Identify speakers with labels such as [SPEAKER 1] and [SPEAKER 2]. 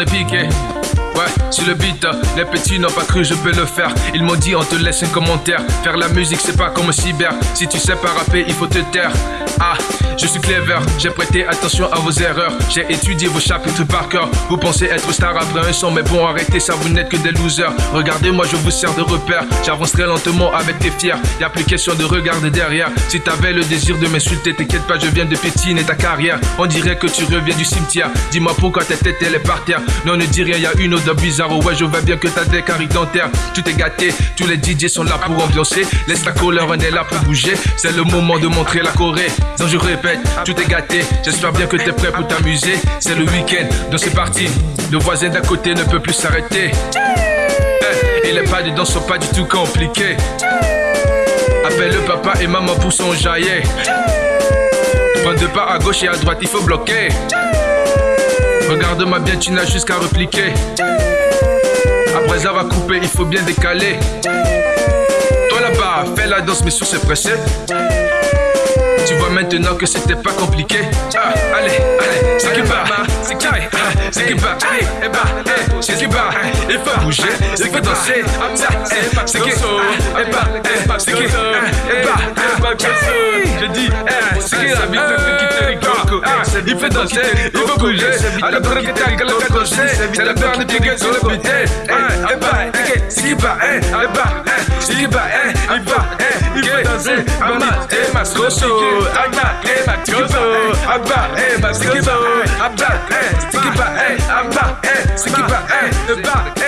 [SPEAKER 1] les piquer. Ouais, sur le beat, les petits n'ont pas cru je peux le faire. Ils m'ont dit on te laisse un commentaire. Faire la musique c'est pas comme cyber. Si tu sais pas rapper, il faut te taire. Ah, je suis clever, j'ai prêté attention à vos erreurs. J'ai étudié vos chapitres par cœur. Vous pensez être star après un son, mais bon, arrêtez ça, vous n'êtes que des losers. Regardez-moi, je vous sers de repère. J'avance très lentement avec tes fiers. Y a plus question de regarder derrière. Si t'avais le désir de m'insulter, t'inquiète pas, je viens de pétiner ta carrière. On dirait que tu reviens du cimetière. Dis-moi pourquoi ta tête elle est par terre. Non, ne dis rien, y a une odeur bizarre. Ouais, je vois bien que t'as des caries dentaires. Tu t'es gâté, tous les DJ sont là pour ambiancer. Laisse la couleur, on est là pour bouger. C'est le moment de montrer la Corée. Je répète, tu t'es gâté. J'espère bien que t'es prêt pour t'amuser. C'est le week-end, donc c'est parti. Le voisin d'à côté ne peut plus s'arrêter. Eh, et les pas dedans sont pas du tout compliqués. Appelle le papa et maman pour son jaillet. Prends deux pas à gauche et à droite, il faut bloquer. Regarde-moi bien, tu n'as juste qu'à repliquer. Après avoir coupé, il faut bien décaler. Toi là-bas, fais la danse, mais sur c'est pressé. Tu vois maintenant que c'était pas compliqué. Ah, allez, allez, c'est qui bat, c'est qui c'est qui bat, et bah, c'est qui bat. Il faut bouger, il faut danser. C'est qui, et bah, c'est qui, et bah, je dis, c'est qui la vie qui te rigole. Il fait danser, il faut bouger. À la première que t'as le danser, c'est la peur de piquer sur le. Bat, il va, il faut danser. Maman, et ma scoso. Abba, eh, Makoso, Abba, eh, Makoso, Abba, eh, Sticky Ba, eh, Abba, eh, Sticky Ba, eh, Abba, eh.